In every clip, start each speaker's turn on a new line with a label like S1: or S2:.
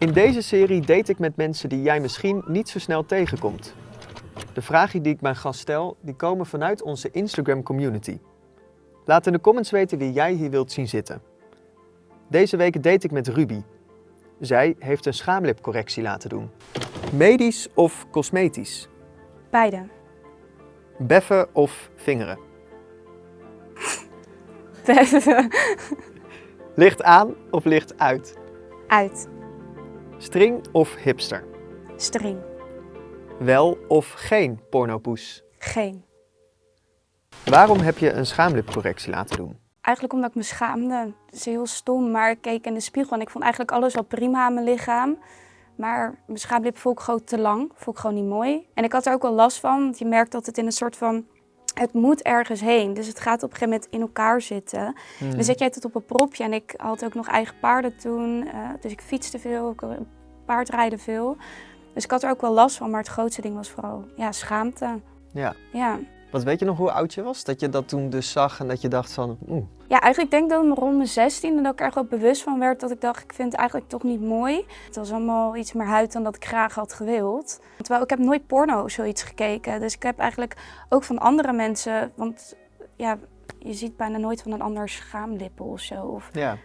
S1: In deze serie date ik met mensen die jij misschien niet zo snel tegenkomt. De vragen die ik mijn gast stel, die komen vanuit onze Instagram community. Laat in de comments weten wie jij hier wilt zien zitten. Deze week date ik met Ruby. Zij heeft een schaamlipcorrectie laten doen. Medisch of cosmetisch?
S2: Beide.
S1: Beffen of vingeren? Licht aan of licht uit?
S2: Uit.
S1: String of hipster?
S2: String.
S1: Wel of geen pornopoes?
S2: Geen.
S1: Waarom heb je een schaamlipcorrectie laten doen?
S2: Eigenlijk omdat ik me schaamde. Het is heel stom, maar ik keek in de spiegel en ik vond eigenlijk alles wel prima aan mijn lichaam. Maar mijn schaamlip vond ik gewoon te lang, vond ik gewoon niet mooi. En ik had er ook wel last van, want je merkt dat het in een soort van... Het moet ergens heen, dus het gaat op een gegeven moment in elkaar zitten.
S1: Hmm.
S2: Dan zet jij het op een propje en ik had ook nog eigen paarden toen. eh, dus ik fietste veel, ik paardrijden veel. Dus ik had er ook wel last van, maar het grootste ding was vooral ja, schaamte.
S1: Ja.
S2: Ja.
S1: Wat weet je nog hoe oud je was? Dat je dat toen dus zag en dat je dacht van, oeh,
S2: Ja, eigenlijk denk ik dat rond mijn 16 en dat ik er wel bewust van werd dat ik dacht, ik vind het eigenlijk toch niet mooi. Het was allemaal iets meer huid dan dat ik graag had gewild. Terwijl ik heb nooit porno of zoiets gekeken. Dus ik heb eigenlijk ook van andere mensen, want ja, je ziet bijna nooit van een ander schaamlippen of zo. Of
S1: ja.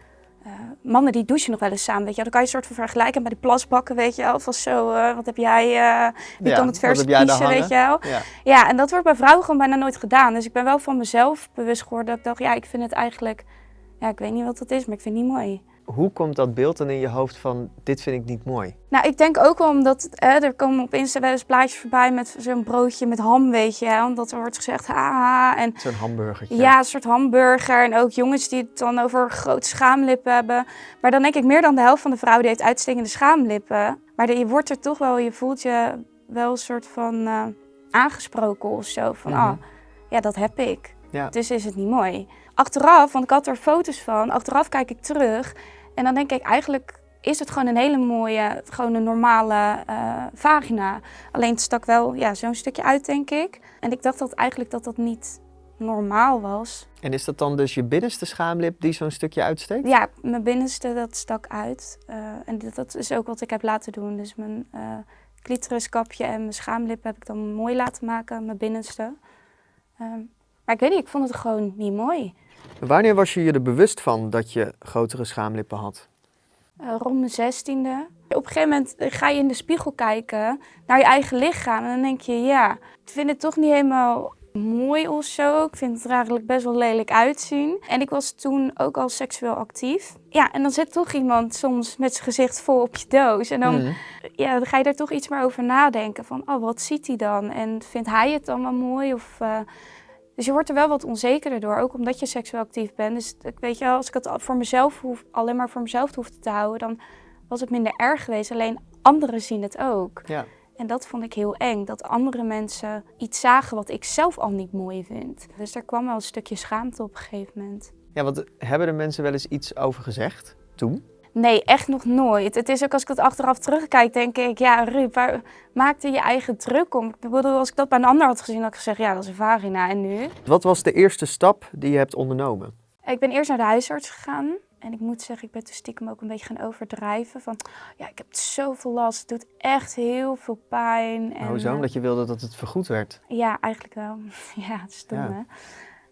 S2: Eh, mannen die douchen nog wel eens samen, weet je wel. Dan kan je een soort van vergelijken bij die plasbakken, weet je wel. Of zo, eh, wat heb jij, eh wie
S1: Ja,
S2: kan het vers kiezen, weet je wel.
S1: Ja.
S2: Ja, en dat wordt bij vrouwen gewoon bijna nooit gedaan. Dus ik ben wel van mezelf bewust geworden dat ik dacht, ja, ik vind het eigenlijk, ja, ik weet niet wat dat is, maar ik vind het niet mooi.
S1: Hoe komt dat beeld dan in je hoofd van, dit vind ik niet mooi?
S2: Nou, ik denk ook wel omdat, hè, er komen op Insta wel eens plaatjes voorbij met zo'n broodje met ham, weet je. Hè, omdat er wordt gezegd, haha, en
S1: Zo'n hamburgertje.
S2: ja, een soort hamburger. En ook jongens die het dan over grote schaamlippen hebben. Maar dan denk ik meer dan de helft van de vrouwen die heeft uitstekende schaamlippen. Maar je wordt er toch wel, je voelt je wel een soort van eh, aangesproken of zo. Van, ah, ja, dat heb ik.
S1: Ja.
S2: Dus is het niet mooi. Achteraf, want ik had er foto's van, achteraf kijk ik terug. En dan denk ik, eigenlijk is het gewoon een hele mooie, gewoon een normale eh, vagina. Alleen het stak wel ja, zo'n stukje uit, denk ik. En ik dacht dat eigenlijk dat dat niet normaal was.
S1: En is dat dan dus je binnenste schaamlip die zo'n stukje uitsteekt?
S2: Ja, mijn binnenste dat stak uit. Eh, en dat is ook wat ik heb laten doen. Dus mijn clitoriskapje en mijn schaamlip heb ik dan mooi laten maken, mijn binnenste. Ehm, maar ik weet niet, ik vond het gewoon niet mooi.
S1: Wanneer was je je er bewust van dat je grotere schaamlippen had?
S2: Eh, rond mijn zestiende. Op een gegeven moment ga je in de spiegel kijken naar je eigen lichaam. En dan denk je, ja, ik vind het toch niet helemaal mooi of zo. Ik vind het er eigenlijk best wel lelijk uitzien. En ik was toen ook al seksueel actief. Ja, en dan zit toch iemand soms met zijn gezicht vol op je doos. En dan,
S1: Mhm.
S2: ja, dan ga je daar toch iets meer over nadenken. Van, oh, wat ziet hij dan? En vindt hij het dan wel mooi? Of, eh, Dus je wordt er wel wat onzekerder door, ook omdat je seksueel actief bent. Dus ik weet je wel, als ik het voor mezelf hoef, alleen maar voor mezelf hoefde te houden, dan was het minder erg geweest. Alleen anderen zien het ook.
S1: Ja.
S2: En dat vond ik heel eng, dat andere mensen iets zagen wat ik zelf al niet mooi vind. Dus er kwam wel een stukje schaamte op een gegeven moment.
S1: Ja, want hebben er mensen wel eens iets over gezegd toen?
S2: Nee, echt nog nooit. Het is ook als ik dat achteraf terugkijk, denk ik, ja, Ruud, waar maakte je eigen druk om? Ik bedoel, als ik dat bij een ander had gezien, had ik gezegd, ja, dat is een vagina. En nu?
S1: Wat was de eerste stap die je hebt ondernomen?
S2: Ik ben eerst naar de huisarts gegaan. En ik moet zeggen, ik ben toen stiekem ook een beetje gaan overdrijven. Van, ja, ik heb zoveel last. Het doet echt heel veel pijn. En,
S1: Hoezo?
S2: eh,
S1: Omdat je wilde dat het vergoed werd?
S2: ja, eigenlijk wel. ja, het is stom,
S1: Ja.
S2: hè?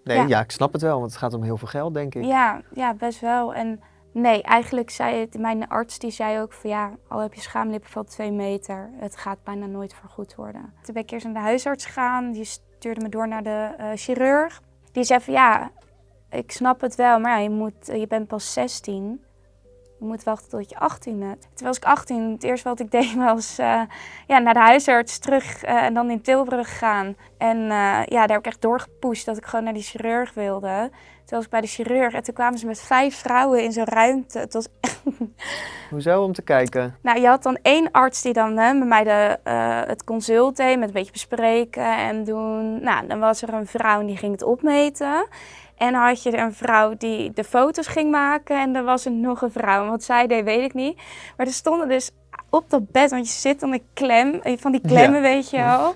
S1: Nee, ja.
S2: Ja.
S1: ik snap het wel, want het gaat om heel veel geld, denk ik.
S2: Ja, ja, best wel. En nee, eigenlijk zei het, mijn arts die zei ook van ja, al heb je schaamlippen van 2 meter, het gaat bijna nooit vergoed worden. Toen ben ik eerst naar de huisarts gegaan, die stuurde me door naar de eh, chirurg. Die zei van ja, ik snap het wel, maar ja, je, moet, je bent pas 16. Je moet wachten tot je 18 bent. Toen was ik 18. Het eerste wat ik deed was eh, ja, naar de huisarts terug eh, en dan in Tilburg gaan. En eh, ja, daar heb ik echt doorgepusht dat ik gewoon naar die chirurg wilde. Toen was ik bij de chirurg en toen kwamen ze met vijf vrouwen in zo'n ruimte. Het was echt...
S1: Hoezo? Om te kijken.
S2: Nou, je had dan één arts die dan hè, met mij de, het consult deed, met een beetje bespreken en doen. Nou, dan was er een vrouw en die ging het opmeten. En had je een vrouw die de foto's ging maken en er was er nog een vrouw. Wat zij deed, weet ik niet. Maar er stonden dus op dat bed, want je zit dan een klem, van die klemmen,
S1: Ja.
S2: weet je wel.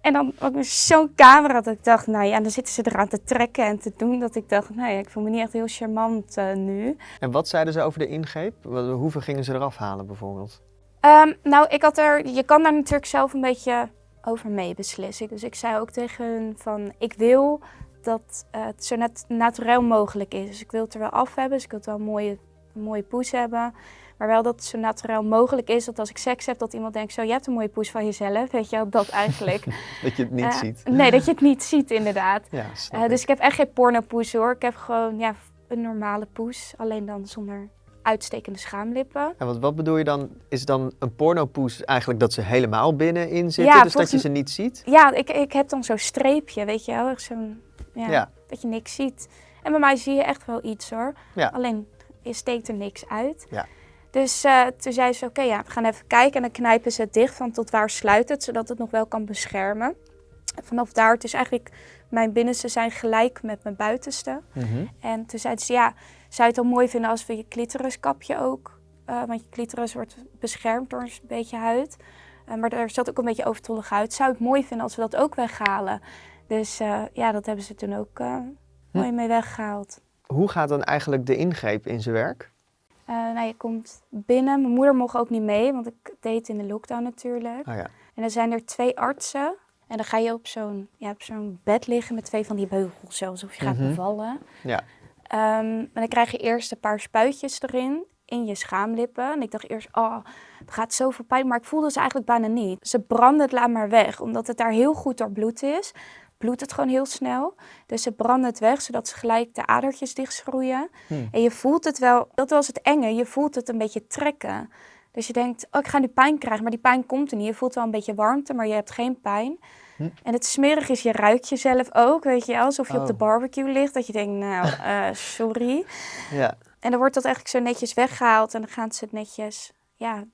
S2: En dan ook zo'n camera dat ik dacht, nou ja, en dan zitten ze eraan te trekken en te doen. Dat ik dacht, nou ja, ik voel me niet echt heel charmant uh, nu.
S1: En wat zeiden ze over de ingreep? Hoeveel gingen ze eraf halen bijvoorbeeld?
S2: Um, nou, ik had er, je kan daar natuurlijk zelf een beetje over mee beslissen. Dus ik zei ook tegen hun van, ik wil dat uh, het zo net natuurlijk mogelijk is. Dus ik wil het er wel af hebben, dus ik wil het wel een mooie, een mooie poes hebben. Maar wel dat het zo natuurlijk mogelijk is dat als ik seks heb, dat iemand denkt, zo, je hebt een mooie poes van jezelf. Weet je wel, dat eigenlijk.
S1: dat je het niet
S2: uh,
S1: ziet.
S2: Nee, dat je het niet ziet, inderdaad.
S1: Ja,
S2: uh, dus ik heb echt geen pornopoes hoor. Ik heb gewoon ja, een normale poes, alleen dan zonder uitstekende schaamlippen.
S1: En wat, wat bedoel je dan? Is dan een pornopoes eigenlijk dat ze helemaal binnenin zitten,
S2: Ja,
S1: dus dat je ze niet ziet?
S2: Ja, ik, ik heb dan zo'n streepje, weet je wel. Zo'n, ja,
S1: Ja.
S2: Dat je niks ziet. En bij mij zie je echt wel iets hoor.
S1: Ja.
S2: Alleen, je steekt er niks uit.
S1: Ja.
S2: Dus eh, toen zei ze, oké, ja, we gaan even kijken. En dan knijpen ze het dicht van tot waar sluit het, zodat het nog wel kan beschermen. En vanaf daar, het is eigenlijk, mijn binnenste zijn gelijk met mijn buitenste.
S1: Mhm.
S2: En toen zei ze, ja, zou je het wel mooi vinden als we je clitoriskapje ook... eh, want je clitoris wordt beschermd door een beetje huid. Eh, maar er zat ook een beetje overtollig huid. Zou het mooi vinden als we dat ook weghalen? Dus eh, ja, dat hebben ze toen ook eh, mooi mee weggehaald.
S1: Hoe gaat dan eigenlijk de ingreep in zijn werk?
S2: Eh, nou, je komt binnen. Mijn moeder mocht ook niet mee, want ik deed in de lockdown natuurlijk.
S1: Oh ja.
S2: En dan zijn er twee artsen. En dan ga je op zo'n ja, op zo'n bed liggen met twee van die beugels, zo, alsof je gaat
S1: Mhm.
S2: bevallen.
S1: Ja.
S2: Ehm, en dan krijg je eerst een paar spuitjes erin, in je schaamlippen. En ik dacht eerst, oh, het gaat zoveel pijn. Maar ik voelde ze eigenlijk bijna niet. Ze branden het laat maar weg, omdat het daar heel goed door bloed is. Bloedt het gewoon heel snel. Dus ze branden het weg, zodat ze gelijk de adertjes dichtschroeien.
S1: Hmm.
S2: En je voelt het wel, dat was het enge, je voelt het een beetje trekken. Dus je denkt, oh, ik ga nu pijn krijgen, maar die pijn komt er niet. Je voelt wel een beetje warmte, maar je hebt geen pijn.
S1: Hm.
S2: En het smerig is, je ruikt jezelf ook, weet je alsof je op de
S1: Oh.
S2: barbecue ligt. Dat je denkt, nou, eh, sorry.
S1: ja.
S2: En dan wordt dat eigenlijk zo netjes weggehaald en dan gaan ze het netjes, ja...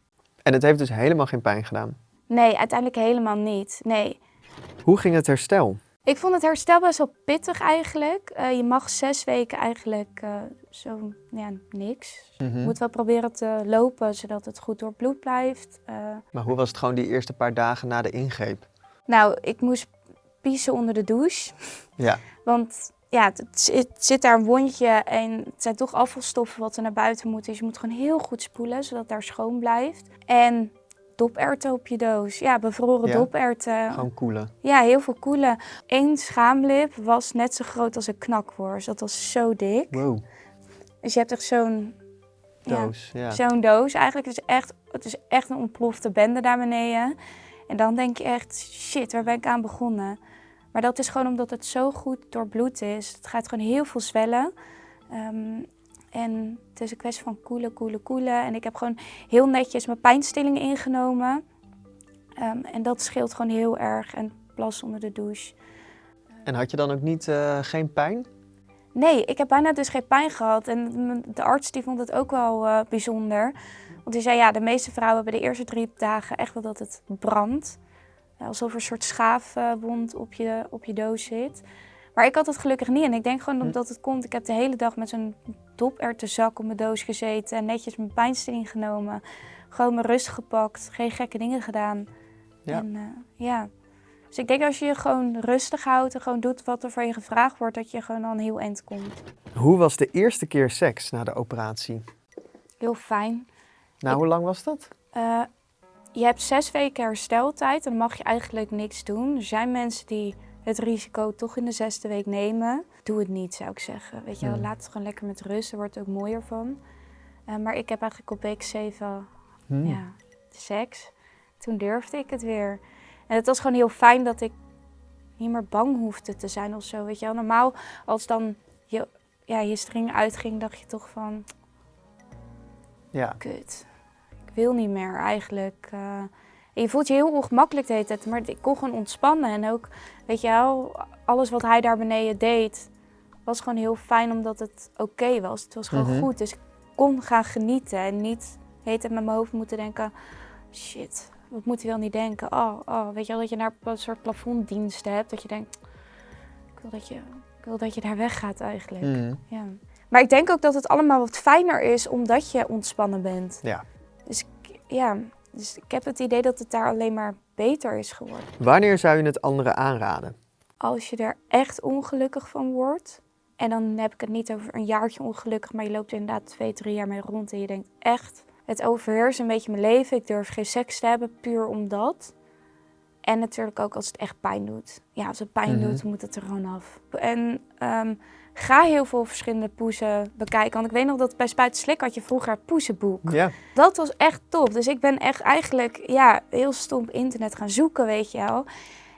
S1: En het heeft dus helemaal geen pijn gedaan.
S2: Nee, uiteindelijk helemaal niet, nee.
S1: Hoe ging het herstel?
S2: Ik vond het herstel best wel pittig eigenlijk. Eh, je mag zes weken eigenlijk eh, zo, ja, niks.
S1: Mhm.
S2: Je moet wel proberen te lopen, zodat het goed door bloed blijft. Eh,
S1: Maar hoe was het gewoon die eerste paar dagen na de ingreep?
S2: nou, ik moest piezen onder de douche.
S1: Ja.
S2: Want ja, het, het zit- het zit daar een wondje en het zijn toch afvalstoffen wat er naar buiten moet. Dus je moet gewoon heel goed spoelen, zodat het daar schoon blijft. En doperwten op je doos. Ja, bevroren
S1: Ja.
S2: doperwten.
S1: Gewoon koelen.
S2: Ja, heel veel koelen. Eén schaamlip was net zo groot als een knakworst. Dat was zo dik.
S1: Wow.
S2: Dus je hebt echt zo'n
S1: Doos. Ja.
S2: zo'n doos. Eigenlijk is het echt, het is echt een ontplofte bende daar beneden. En dan denk je echt, shit, waar ben ik aan begonnen? Maar dat is gewoon omdat het zo goed doorbloed is. Het gaat gewoon heel veel zwellen. Ehm, en het is een kwestie van koelen, koelen, koelen. En ik heb gewoon heel netjes mijn pijnstillingen ingenomen. Ehm, en dat scheelt gewoon heel erg. En plas onder de douche.
S1: En had je dan ook niet eh, geen pijn?
S2: Nee, ik heb bijna dus geen pijn gehad. En de arts die vond het ook wel eh, bijzonder. Want die zei, ja, de meeste vrouwen hebben de eerste drie dagen echt wel dat het brandt. Alsof er een soort schaafwond op je, op je doos zit. Maar ik had het gelukkig niet. En ik denk gewoon
S1: Hm.
S2: dat het komt. Ik heb de hele dag met zo'n doperwtenzak op mijn doos gezeten. En netjes mijn pijnstilling genomen. Gewoon mijn rust gepakt. Geen gekke dingen gedaan.
S1: Ja.
S2: En, eh, ja. Dus ik denk als je je gewoon rustig houdt en gewoon doet wat er van je gevraagd wordt, dat je gewoon al een heel eind komt.
S1: Hoe was de eerste keer seks na de operatie?
S2: Heel fijn.
S1: Nou,
S2: Ik-
S1: hoe lang was dat?
S2: Eh, je hebt zes weken hersteltijd en dan mag je eigenlijk niks doen. Er zijn mensen die het risico toch in de zesde week nemen. Doe het niet, zou ik zeggen. Weet je, wel,
S1: Hmm.
S2: laat het gewoon lekker met rust. Er wordt ook mooier van. Eh, maar ik heb eigenlijk op week 7
S1: Hmm.
S2: ja, seks. Toen durfde ik het weer. En het was gewoon heel fijn dat ik niet meer bang hoefde te zijn of zo. Weet je wel, normaal als dan je, ja, je string uitging, dacht je toch van,
S1: Ja.
S2: kut. Ik wil niet meer eigenlijk. eh. En je voelt je heel ongemakkelijk de hele tijd, maar ik kon gewoon ontspannen. En ook, weet je wel, alles wat hij daar beneden deed, was gewoon heel fijn omdat het oké was. Het was gewoon
S1: Mhm.
S2: goed, dus ik kon gaan genieten en niet de hele tijd met mijn hoofd moeten denken, shit, wat moet hij wel niet denken? Oh, oh, weet je wel, dat je naar een soort plafonddiensten hebt, dat je denkt, ik wil dat je, ik wil dat je daar weggaat eigenlijk.
S1: Hmm.
S2: Ja. Maar ik denk ook dat het allemaal wat fijner is omdat je ontspannen bent.
S1: Ja.
S2: Dus ja, dus ik heb het idee dat het daar alleen maar beter is geworden.
S1: Wanneer zou je het anderen aanraden?
S2: Als je er echt ongelukkig van wordt, en dan heb ik het niet over een jaartje ongelukkig, maar je loopt er inderdaad twee, drie jaar mee rond en je denkt echt, het overheerst een beetje mijn leven. Ik durf geen seks te hebben, puur omdat. En natuurlijk ook als het echt pijn doet. Ja, als het pijn
S1: Mhm.
S2: doet, moet het er gewoon af. En ehm, ga heel veel verschillende poezen bekijken. Want ik weet nog dat bij Spuiten Slik had je vroeger het poezenboek.
S1: Ja.
S2: Dat was echt top. Dus ik ben echt eigenlijk ja, heel stom internet gaan zoeken, weet je wel.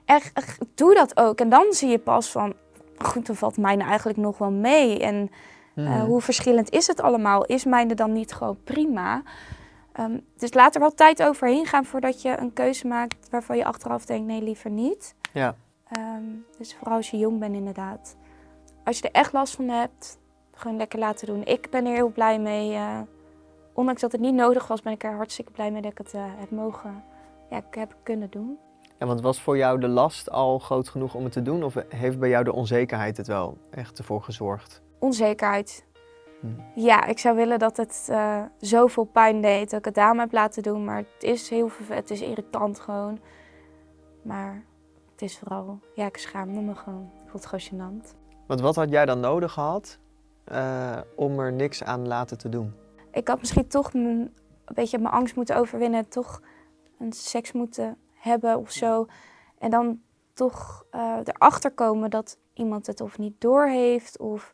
S2: Echt, echt, doe dat ook. En dan zie je pas van, goed, dan valt mijne eigenlijk nog wel mee. En eh,
S1: Mhm.
S2: hoe verschillend is het allemaal? Is mijne dan niet gewoon prima? Ehm, dus laat er wel tijd overheen gaan voordat je een keuze maakt waarvan je achteraf denkt, nee, liever niet.
S1: Ja.
S2: Ehm, dus vooral als je jong bent inderdaad. Als je er echt last van hebt, gewoon lekker laten doen. Ik ben er heel blij mee. eh, ondanks dat het niet nodig was, ben ik er hartstikke blij mee dat ik het eh, heb mogen, ja, ik heb kunnen doen.
S1: Ja, want was voor jou de last al groot genoeg om het te doen? Of heeft bij jou de onzekerheid het wel echt ervoor gezorgd?
S2: Onzekerheid.
S1: Hm.
S2: Ja, ik zou willen dat het eh, zoveel pijn deed dat ik het aan heb laten doen. Maar het is heel het is irritant gewoon. Maar het is vooral, ja, ik schaamde me gewoon. Ik vond het gewoon gênant.
S1: Want wat had jij dan nodig gehad eh, om er niks aan laten te doen?
S2: Ik had misschien toch een beetje mijn angst moeten overwinnen. Toch een seks moeten hebben of zo. En dan toch eh, erachter komen dat iemand het of niet doorheeft of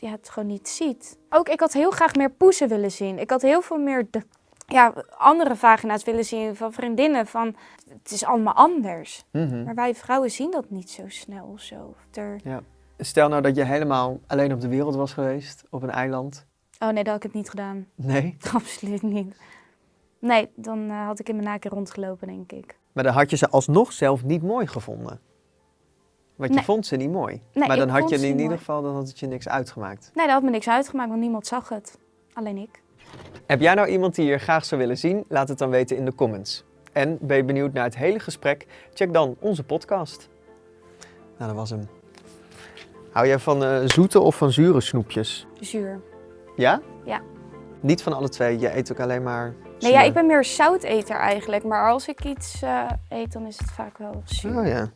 S2: ja, het gewoon niet ziet. Ook ik had heel graag meer poezen willen zien. Ik had heel veel meer de, ja, andere vagina's willen zien van vriendinnen. Van, het is allemaal anders.
S1: Mhm.
S2: Maar wij vrouwen zien dat niet zo snel of zo. Er...
S1: Stel nou dat je helemaal alleen op de wereld was geweest, op een eiland.
S2: Oh nee, dat had ik het niet gedaan.
S1: Nee.
S2: Absoluut niet. Nee, dan eh, had ik in mijn naken rondgelopen, denk ik.
S1: Maar dan had je ze alsnog zelf niet mooi gevonden. Want je
S2: Nee.
S1: vond ze niet mooi.
S2: Nee,
S1: maar dan had je in ieder geval dan had het je niks uitgemaakt.
S2: Nee, dat had me niks uitgemaakt, want niemand zag het. Alleen ik.
S1: Heb jij nou iemand die je graag zou willen zien? Laat het dan weten in de comments. En ben je benieuwd naar het hele gesprek? Check dan onze podcast. Nou, dat was hem. Hou jij van eh, zoete of van zure snoepjes?
S2: Zuur.
S1: Ja?
S2: Ja.
S1: Niet van alle twee. Je eet ook alleen maar
S2: Nee, ja, ik ben meer zouteter eigenlijk. Maar als ik iets eh, eet, dan is het vaak wel zuur.
S1: Oh ja.